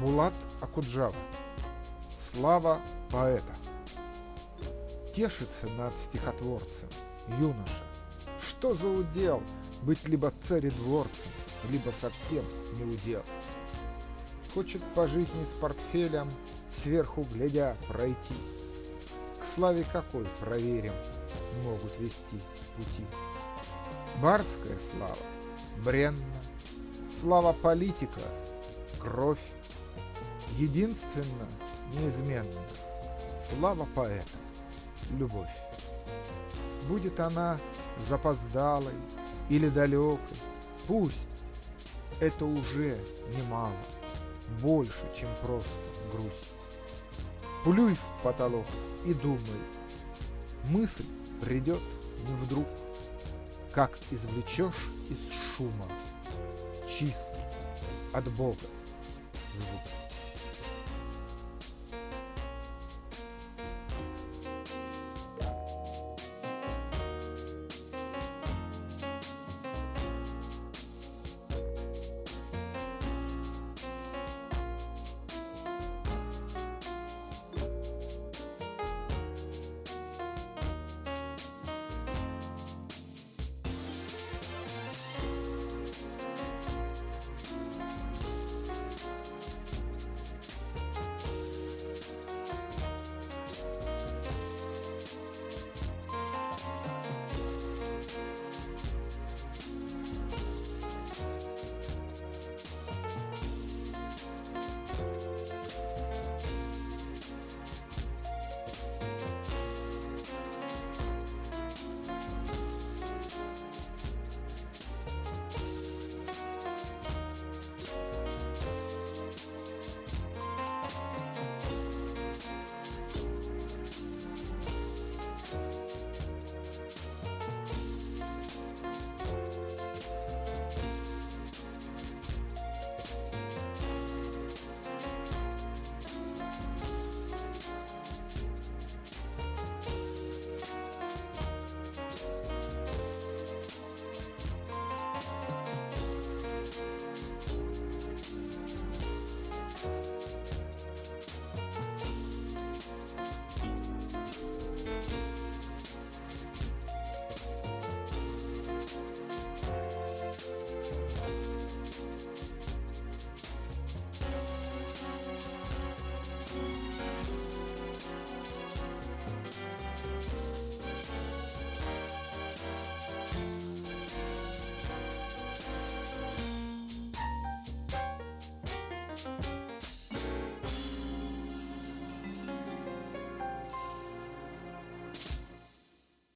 Булат Акуджава. Слава поэта. Тешится над стихотворцем юноша. Что за удел быть либо царедворцем, либо совсем не удел. Хочет по жизни с портфелем, сверху глядя, пройти. К славе какой, проверим, могут вести пути. Барская слава, бренна, слава политика, кровь, единственно, неизменно, слава поэта, любовь. Будет она запоздалой или далекой, пусть, это уже немало, больше, чем просто грусть. Плюй в потолок и думай, мысль придет не вдруг, как извлечешь из шума чистый от Бога звук.